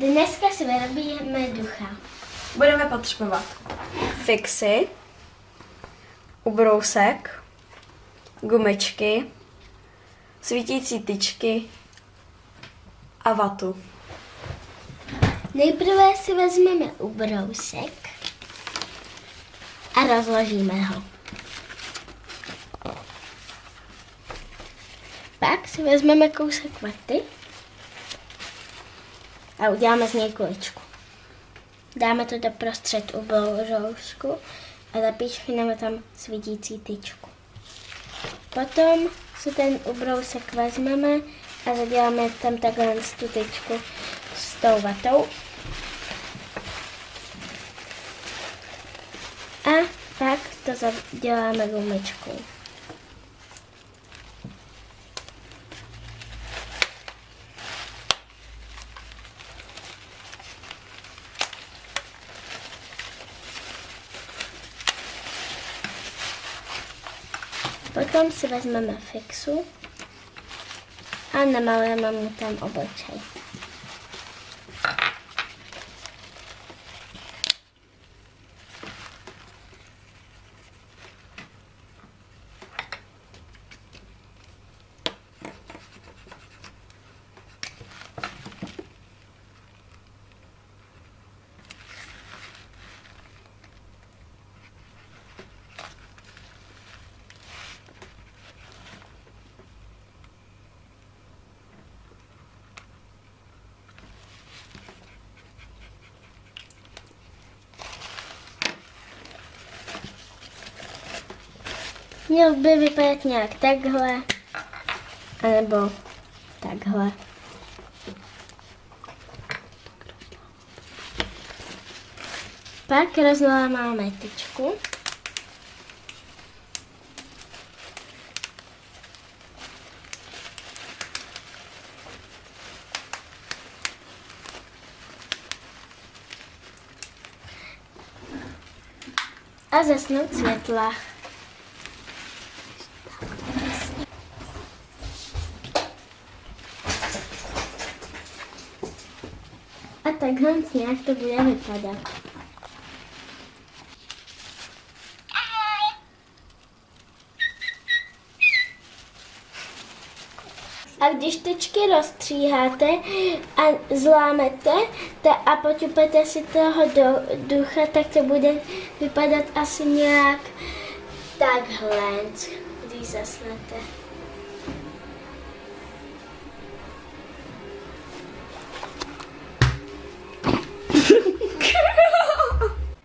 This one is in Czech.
Dneska si vyrobíme ducha. Budeme potřebovat fixy, ubrousek, gumičky, svítící tyčky a vatu. Nejprve si vezmeme ubrousek a rozložíme ho. Pak si vezmeme kousek vaty a uděláme z něj kuličku. Dáme to do prostřed ubrousku a zapíchneme tam svítící tyčku. Potom si ten ubrousek vezmeme a zaděláme tam takhle tu tyčku s tou vatou. A pak to zaděláme gumičkou. Potom si vezmeme fixu a namalujeme mu tam obličej. Měl by vypadat nějak takhle, anebo takhle. Pak rozlámáme tyčku. A zasnout světla. A takhle nějak to bude vypadat. A když tyčky rozstříháte a zlámete ta, a poťupete si toho do ducha, tak to bude vypadat asi nějak takhle, když zasnete.